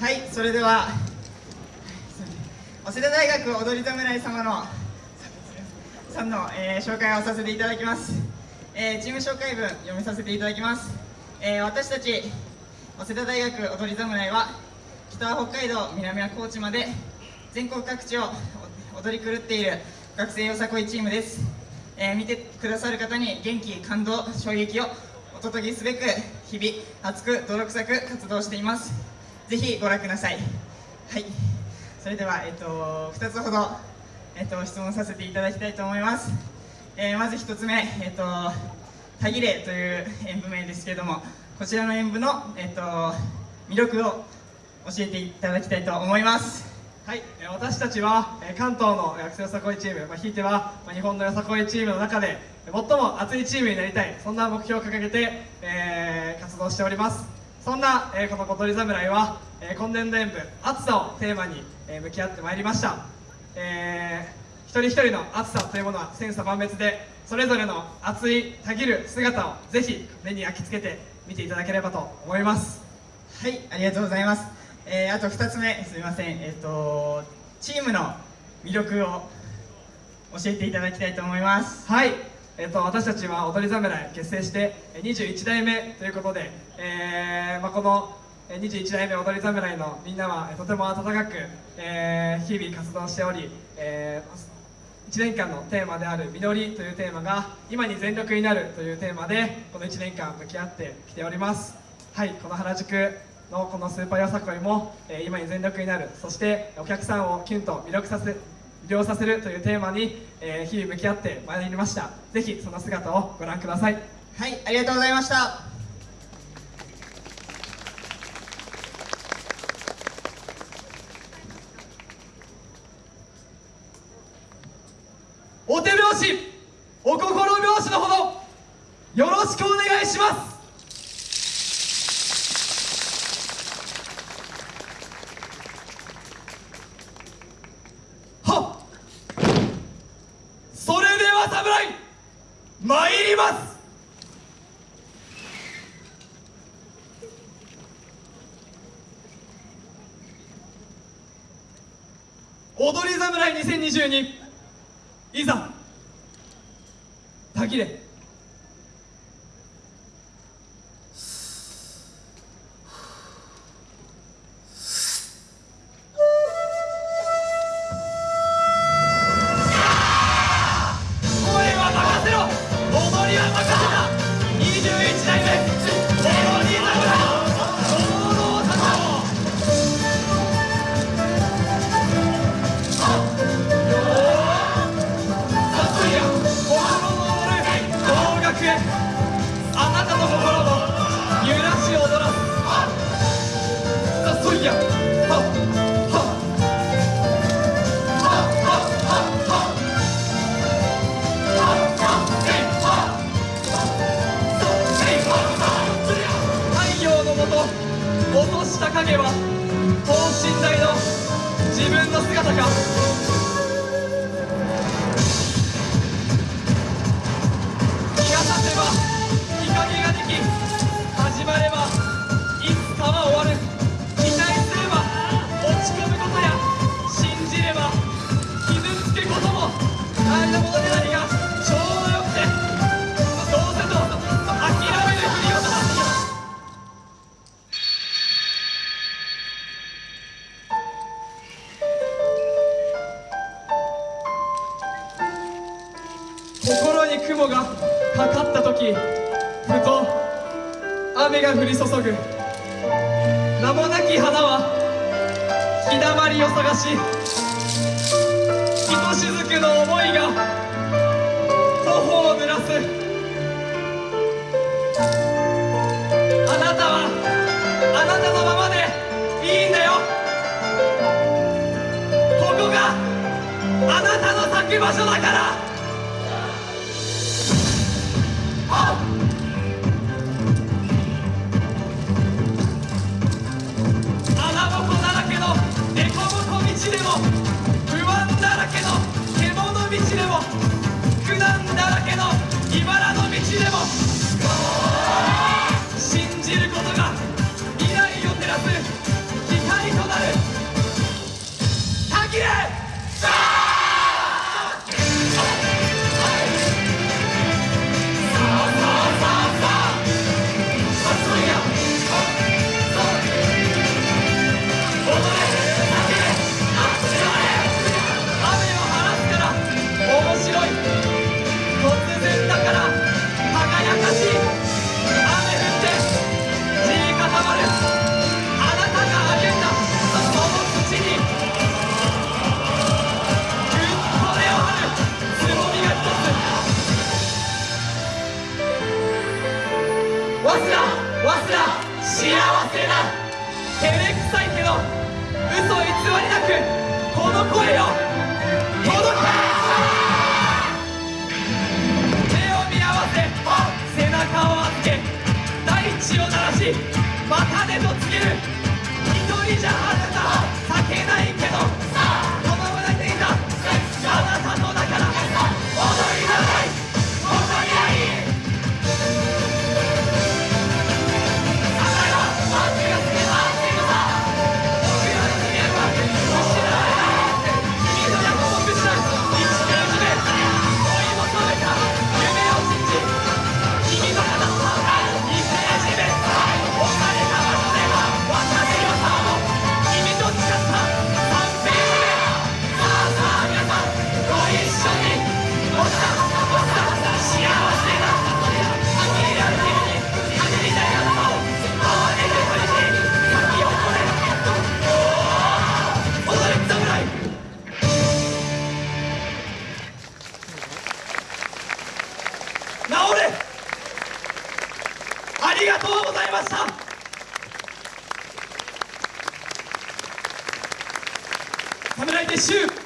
はいそれでは早稲田大学踊り侍様のさんの、えー、紹介をさせていただきます、えー、チーム紹介文読みさせていただきます、えー、私たち早稲田大学踊り侍は北は北海道南は高知まで全国各地を踊り狂っている学生よさこいチームです、え見てくださる方に元気感動衝撃をお届けすべく日々熱く泥臭く活動しています。ぜひご覧ください。はい。それでは、えっと、2つほど、えっと、質問させていただきたいと思います、えー、まず1つ目、えっと、タギレという演舞名ですけれどもこちらの演舞の、えっと、魅力を教えていただきたいと思います。はい、私たちは関東の学生よさこいチーム、まあ、ひいては日本のよさこいチームの中で最も熱いチームになりたい。そんな目標を掲げて、えー、活動しております。そんな、えー、この小鳥侍は、えー、今年度演舞暑さをテーマに、えー、向き合ってまいりました、えー、一人一人の暑さというものは千差万別でそれぞれの熱いたぎる姿をぜひ目に焼き付けて見ていただければと思います。はいありがとうございます、えー、あと2つ目すみません。えっ、ー、とチームの魅力を教えていただきたいと思います。はいえーと、私たちは踊り侍結成して21代目ということで、えーまあ、この21代目踊り侍のみんなはとても温かく、えー、日々活動しており、えー、1年間のテーマである「実り」というテーマが「今に全力になる」というテーマでこの1年間向き合ってきております。はいこの原宿のこのスーパーよさこいも、えー、今に全力になる。そしてお客さんをキュンと魅力させ魅了させるというテーマに、えー、日々向き合ってまいりました。ぜひその姿をご覧ください。はいありがとうございました。お手拍子お心拍子のほどよろしくお願いします参ります踊り侍2022いざたぎれ。影は等身大の自分の姿か。雲がかかった時ふと雨が降り注ぐ。名もなき花は日だまりを探しひとしずくの思いが頬を濡らす。あなたはあなたのままでいいんだよ。ここがあなたの咲く場所だから。ありがとうございました。侍撤収